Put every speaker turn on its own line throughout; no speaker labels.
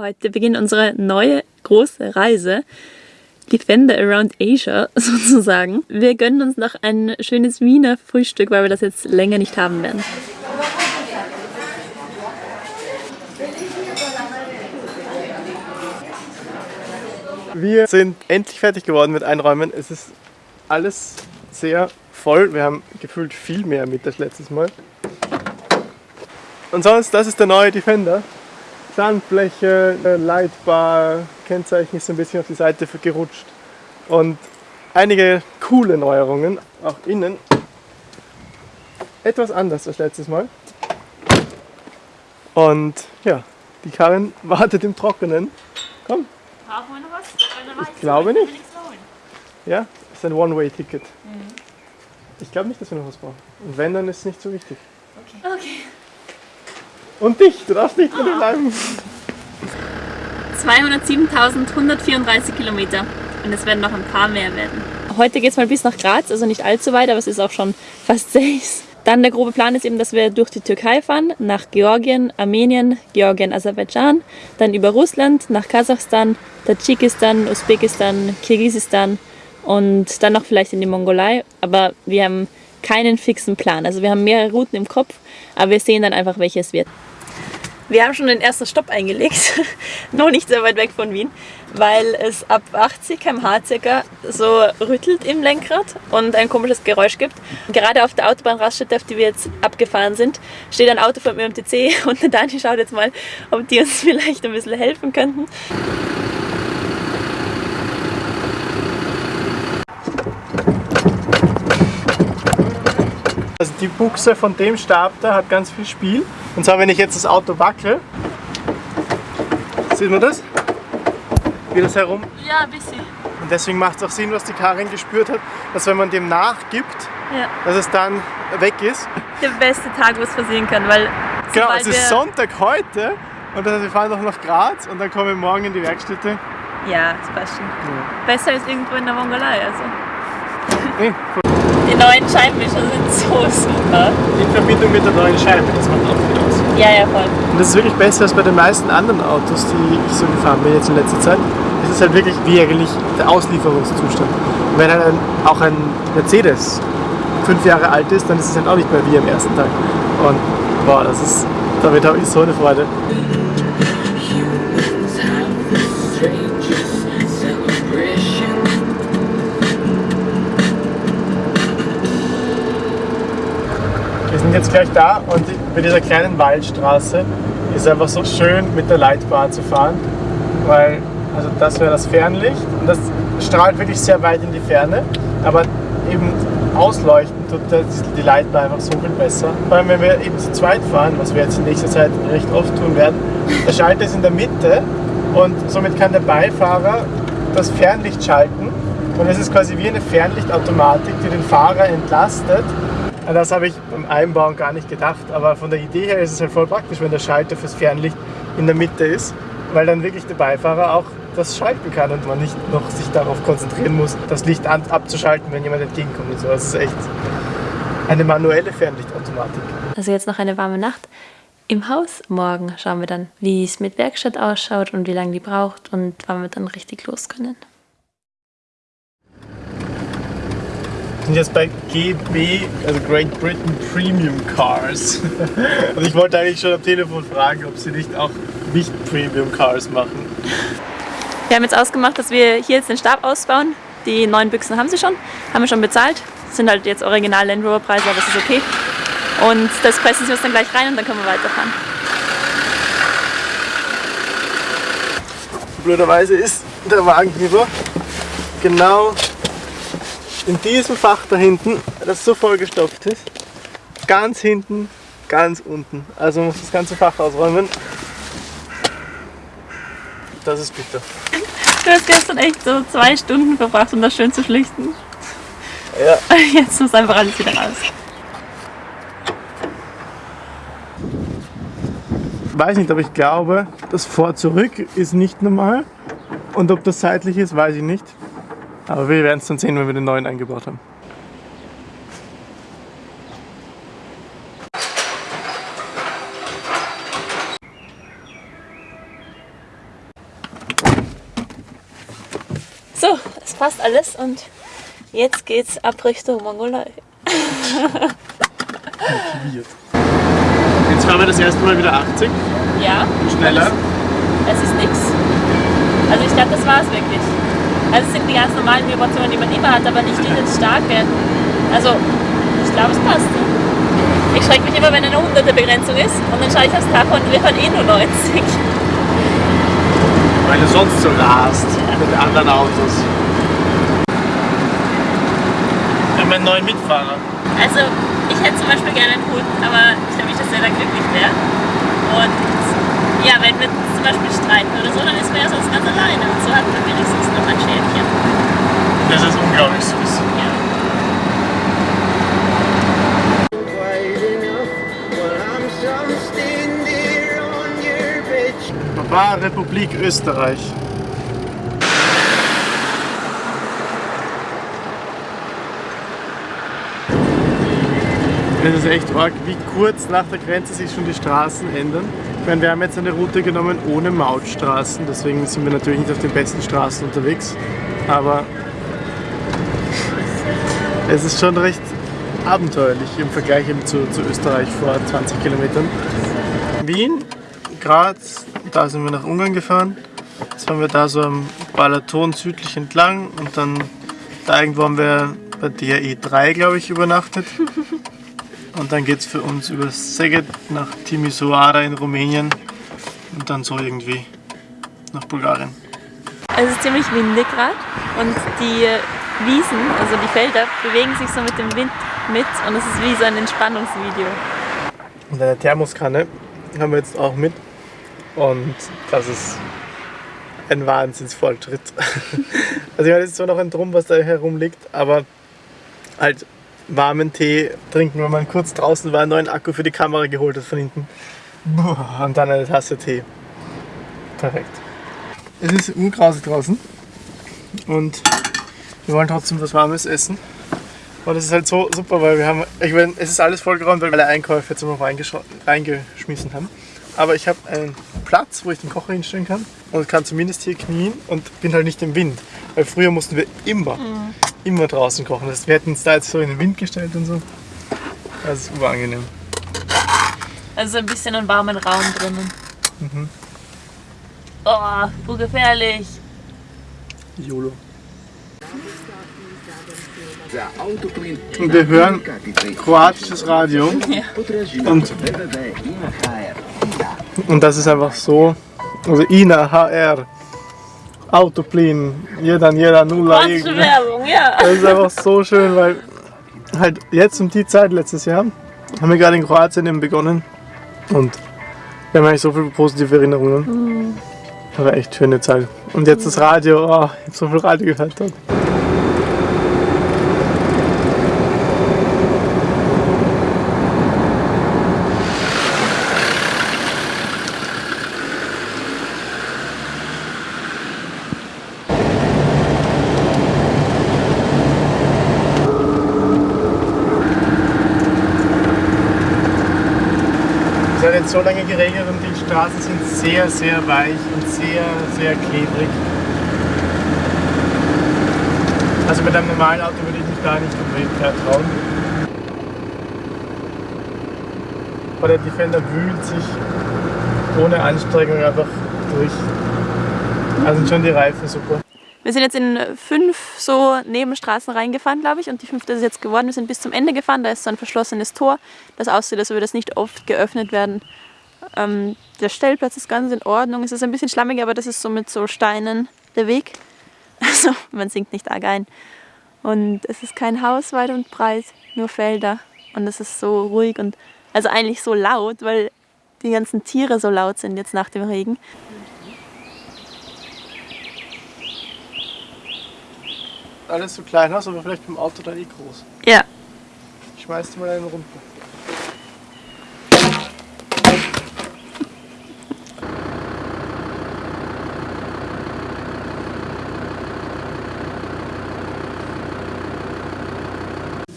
Heute beginnt unsere neue große Reise. Defender Around Asia sozusagen. Wir gönnen uns noch ein schönes Wiener Frühstück, weil wir das jetzt länger nicht haben werden.
Wir sind endlich fertig geworden mit Einräumen. Es ist alles sehr voll. Wir haben gefühlt viel mehr mit als letztes Mal. Und sonst, das ist der neue Defender. Sandfläche, äh, Leitbar, Kennzeichen ist ein bisschen auf die Seite gerutscht. Und einige coole Neuerungen, auch innen. Etwas anders als letztes Mal. Und ja, die Karin wartet im Trockenen. Komm.
Brauchen wir noch was?
Ich glaube nicht. Ja, ist ein One-Way-Ticket. Mhm. Ich glaube nicht, dass wir noch was brauchen. Und wenn, dann ist es nicht so wichtig.
Okay. okay.
Und dich, du darfst nicht mehr bleiben.
207.134 Kilometer und es werden noch ein paar mehr werden. Heute geht es mal bis nach Graz, also nicht allzu weit, aber es ist auch schon fast sechs. Dann der grobe Plan ist eben, dass wir durch die Türkei fahren, nach Georgien, Armenien, Georgien, Aserbaidschan, dann über Russland, nach Kasachstan, Tadschikistan, Usbekistan, Kirgisistan und dann noch vielleicht in die Mongolei. Aber wir haben keinen fixen Plan. Also wir haben mehrere Routen im Kopf, aber wir sehen dann einfach, welche es wird. Wir haben schon den ersten Stopp eingelegt, noch nicht sehr weit weg von Wien, weil es ab 80 km/h circa so rüttelt im Lenkrad und ein komisches Geräusch gibt. Gerade auf der Autobahnraststätte, auf die wir jetzt abgefahren sind, steht ein Auto von mir am TC und der Dani schaut jetzt mal, ob die uns vielleicht ein bisschen helfen könnten.
Also die Buchse von dem Stab da hat ganz viel Spiel. Und zwar, wenn ich jetzt das Auto wackel, sieht man das? Wie das herum?
Ja, ein bisschen.
Und deswegen macht es auch Sinn, was die Karin gespürt hat, dass wenn man dem nachgibt, ja. dass es dann weg ist.
Der beste Tag, wo es passieren kann, weil...
Genau, es ist Sonntag heute und heißt, wir fahren noch nach Graz und dann kommen wir morgen in die Werkstätte.
Ja, das passt schon. Ja. Besser als irgendwo in der Mongolei, also.
Nee,
die neuen Scheibenwischer sind so super.
In Verbindung mit der neuen Scheibe, das macht auch viel aus.
Ja, ja, voll.
Und das ist wirklich besser als bei den meisten anderen Autos, die ich so gefahren bin jetzt in letzter Zeit. Es ist halt wirklich wie eigentlich der Auslieferungszustand. Und wenn halt ein, auch ein Mercedes fünf Jahre alt ist, dann ist es halt auch nicht mehr wie am ersten Tag. Und boah, das ist, damit habe ich so eine Freude. Sind jetzt gleich da und bei dieser kleinen Waldstraße ist einfach so schön mit der Leitbahn zu fahren, weil also das wäre das Fernlicht und das strahlt wirklich sehr weit in die Ferne, aber eben ausleuchten tut die Leitbahn einfach so viel besser. Vor allem wenn wir eben zu zweit fahren, was wir jetzt in nächster Zeit recht oft tun werden, der Schalter ist in der Mitte und somit kann der Beifahrer das Fernlicht schalten und es ist quasi wie eine Fernlichtautomatik, die den Fahrer entlastet das habe ich beim Einbauen gar nicht gedacht, aber von der Idee her ist es halt voll praktisch, wenn der Schalter fürs Fernlicht in der Mitte ist, weil dann wirklich der Beifahrer auch das schalten kann und man nicht noch sich darauf konzentrieren muss, das Licht abzuschalten, wenn jemand entgegenkommt und so. Das ist echt eine manuelle Fernlichtautomatik.
Also jetzt noch eine warme Nacht im Haus. Morgen schauen wir dann, wie es mit Werkstatt ausschaut und wie lange die braucht und wann wir dann richtig los können.
Sind jetzt bei GB, also Great Britain Premium Cars. Und ich wollte eigentlich schon am Telefon fragen, ob sie nicht auch nicht Premium Cars machen.
Wir haben jetzt ausgemacht, dass wir hier jetzt den Stab ausbauen. Die neuen Büchsen haben sie schon, haben wir schon bezahlt. Das sind halt jetzt original Land Rover Preise, aber das ist okay. Und das pressen sie uns dann gleich rein und dann können wir weiterfahren.
Blöderweise ist der Wagenheber genau in diesem Fach da hinten, das so vollgestopft ist, ganz hinten, ganz unten. Also muss das ganze Fach ausräumen. Das ist bitter.
Du hast gestern echt so zwei Stunden verbracht, um das schön zu schlichten.
Ja.
Jetzt muss einfach alles wieder raus.
Weiß nicht, aber ich glaube, das Vor-Zurück ist nicht normal. Und ob das seitlich ist, weiß ich nicht. Aber wir werden es dann sehen, wenn wir den neuen eingebaut haben.
So, es passt alles und jetzt geht's ab Richtung Mongolei.
jetzt fahren wir das erste Mal wieder 80.
Ja.
Schneller.
Es ist nichts. Also ich glaube, das war es wirklich. Also es sind die ganz normalen Vibrationen, die man immer hat, aber nicht diese starke. Also ich glaube, es passt. Ich schrecke mich immer, wenn eine 100er Begrenzung ist und dann schaue ich aufs Tacho und wir fahren eh nur 90.
Weil du sonst so rast mit anderen Autos. Wir haben einen neuen Mitfahrer.
Also ich hätte zum Beispiel gerne einen Hund, aber ich glaube nicht, dass der da glücklich wäre. Und ja, wenn wir zum Beispiel streiten oder so, dann ist man ja sonst ganz alleine. Und so hat man wenigstens noch ein Schäfchen.
Das ist unglaublich süß.
Ja.
Papa, Republik Österreich. Es ist echt arg, wie kurz nach der Grenze sich schon die Straßen ändern. Ich meine, wir haben jetzt eine Route genommen ohne Mautstraßen, deswegen sind wir natürlich nicht auf den besten Straßen unterwegs. Aber es ist schon recht abenteuerlich im Vergleich eben zu, zu Österreich vor 20 Kilometern. Wien, Graz, da sind wir nach Ungarn gefahren. Jetzt waren wir da so am Balaton südlich entlang und dann da irgendwo haben wir bei der E3, glaube ich, übernachtet. Und dann geht es für uns über Szeged nach Timisoara in Rumänien und dann so irgendwie nach Bulgarien.
Es ist ziemlich windig gerade und die Wiesen, also die Felder, bewegen sich so mit dem Wind mit und es ist wie so ein Entspannungsvideo.
Und eine Thermoskanne haben wir jetzt auch mit. Und das ist ein Wahnsinnsfortschritt. also ich meine, es ist zwar noch ein Drum, was da herumliegt, aber halt warmen Tee trinken, wenn man kurz draußen war, einen neuen Akku für die Kamera geholt hat von hinten. Und dann eine Tasse Tee. Perfekt. Es ist urgrausig draußen und wir wollen trotzdem was Warmes essen. Und es ist halt so super, weil wir haben, ich meine, es ist alles vollgeräumt, weil wir alle Einkäufe jetzt reingesch- reingeschmissen haben. Aber ich habe einen Platz, wo ich den Kocher hinstellen kann und kann zumindest hier knien und bin halt nicht im Wind. Weil früher mussten wir immer, immer draußen kochen. Das wir hätten uns da jetzt so in den Wind gestellt und so. Das ist urangenehm.
Also ein bisschen einen warmen Raum drinnen. Oh, so gefährlich.
YOLO. Und wir hören kroatisches Radio und, und das ist einfach so, also INA, HR, Autoplin, jeder, jeder, Nuller,
Werbung, ja.
Das ist einfach so schön, weil halt jetzt um die Zeit letztes Jahr haben wir gerade in Kroatien eben begonnen und wir haben eigentlich so viele positive Erinnerungen. Das war echt schöne Zeit. Und jetzt das Radio, oh, ich habe so viel Radio gehört dort. Jetzt so lange geregnet und die Straßen sind sehr, sehr weich und sehr, sehr klebrig. Also mit einem normalen Auto würde ich mich da nicht unbedingt trauen. Aber der Defender wühlt sich ohne Anstrengung einfach durch. Also schon die Reifen super.
Wir sind jetzt in fünf so Nebenstraßen reingefahren, glaube ich, und die fünfte ist jetzt geworden. Wir sind bis zum Ende gefahren, da ist so ein verschlossenes Tor, das aussieht, als würde das nicht oft geöffnet werden. Ähm, der Stellplatz ist ganz in Ordnung. Es ist ein bisschen schlammig, aber das ist so mit so Steinen der Weg. Also man sinkt nicht arg ein. Und es ist kein Haus weit und breit, nur Felder. Und es ist so ruhig und also eigentlich so laut, weil die ganzen Tiere so laut sind jetzt nach dem Regen.
Alles so klein aus, aber vielleicht beim Auto dann eh groß.
Ja,
Ich schmeiß dir mal einen runter.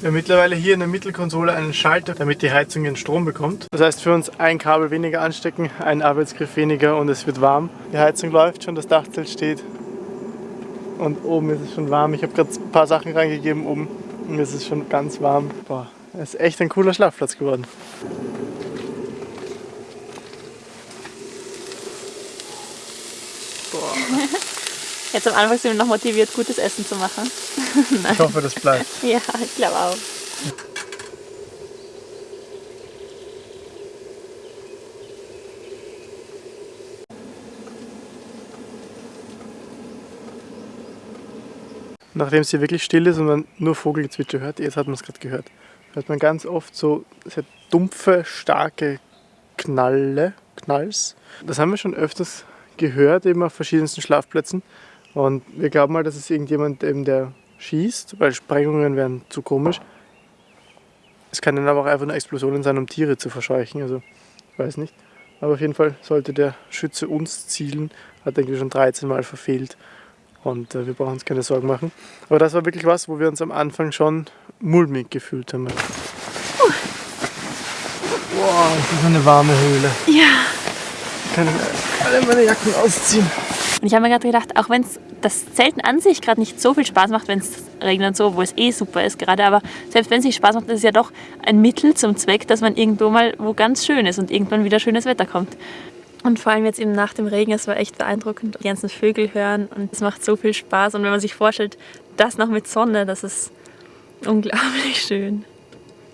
Wir haben mittlerweile hier in der Mittelkonsole einen Schalter, damit die Heizung ihren Strom bekommt. Das heißt für uns ein Kabel weniger anstecken, ein Arbeitsgriff weniger und es wird warm. Die Heizung läuft schon, das Dachzelt steht. Und oben ist es schon warm. Ich habe gerade ein paar Sachen reingegeben oben und es ist schon ganz warm. Boah, es ist echt ein cooler Schlafplatz geworden.
Jetzt am Anfang sind wir noch motiviert, gutes Essen zu machen.
Ich hoffe, das bleibt.
Ja, ich glaube auch.
Nachdem es hier wirklich still ist und man nur Vogelgezwitscher hört, jetzt hat man es gerade gehört, hört man ganz oft so sehr dumpfe, starke Knalle, Knalls. Das haben wir schon öfters gehört, eben auf verschiedensten Schlafplätzen. Und wir glauben mal, dass es irgendjemand eben der schießt, weil Sprengungen wären zu komisch. Es kann dann aber auch einfach nur Explosionen sein, um Tiere zu verscheuchen. Also, ich weiß nicht. Aber auf jeden Fall sollte der Schütze uns zielen. Hat eigentlich schon 13 Mal verfehlt. Und äh, wir brauchen uns keine Sorgen machen. Aber das war wirklich was, wo wir uns am Anfang schon mulmig gefühlt haben. Wow, das ist eine warme Höhle.
Ja.
Ich kann alle meine Jacken ausziehen.
Und ich habe mir gerade gedacht, auch wenn es das Zelten an sich gerade nicht so viel Spaß macht, wenn es regnet und so, wo es eh super ist gerade, aber selbst wenn es nicht Spaß macht, ist es ja doch ein Mittel zum Zweck, dass man irgendwo mal wo ganz schön ist und irgendwann wieder schönes Wetter kommt. Und vor allem jetzt eben nach dem Regen, es war echt beeindruckend, die ganzen Vögel hören und es macht so viel Spaß. Und wenn man sich vorstellt, das noch mit Sonne, das ist unglaublich schön.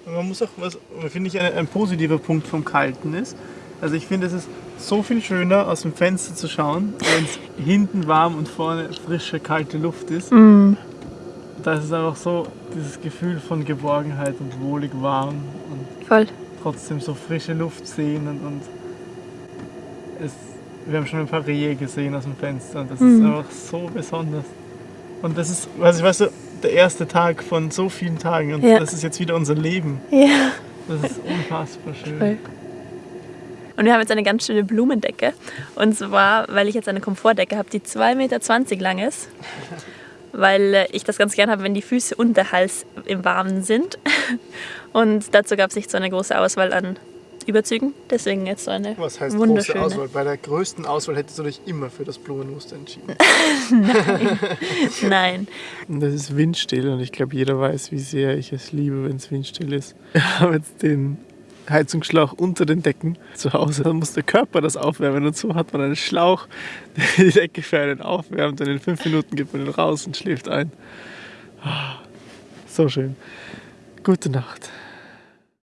Und man muss auch, was finde ich ein, ein positiver Punkt vom Kalten ist, also ich finde es ist so viel schöner aus dem Fenster zu schauen, wenn es hinten warm und vorne frische, kalte Luft ist. Da ist es einfach so dieses Gefühl von Geborgenheit und wohlig warm und
Voll.
trotzdem so frische Luft sehen und, und es, wir haben schon ein paar Rehe gesehen aus dem Fenster und das ist einfach so besonders. Und das ist, also ich weiß so, der erste Tag von so vielen Tagen und
Ja.
das ist jetzt wieder unser Leben.
Ja.
Das ist unfassbar schön.
Voll. Und wir haben jetzt eine ganz schöne Blumendecke. Und zwar, weil ich jetzt eine Komfortdecke habe, die 2,20 Meter lang ist. Weil äh, ich das ganz gern habe, wenn die Füße und der Hals im Warmen sind. Und dazu gab es nicht so eine große Auswahl an Überzügen. Deswegen jetzt so eine
Was heißt große
wunderschöne.
Auswahl? Bei der größten Auswahl hättest du dich immer für das Blumenmuster entschieden.
Nein.
Und das ist windstill und ich glaube, jeder weiß, wie sehr ich es liebe, wenn es windstill ist. Wir haben jetzt den Heizungsschlauch unter den Decken zu Hause. Dann muss der Körper das aufwärmen und so hat man einen Schlauch, der die Decke für einen aufwärmt und in fünf Minuten gibt man ihn raus und schläft ein. Ah, So schön. Gute Nacht.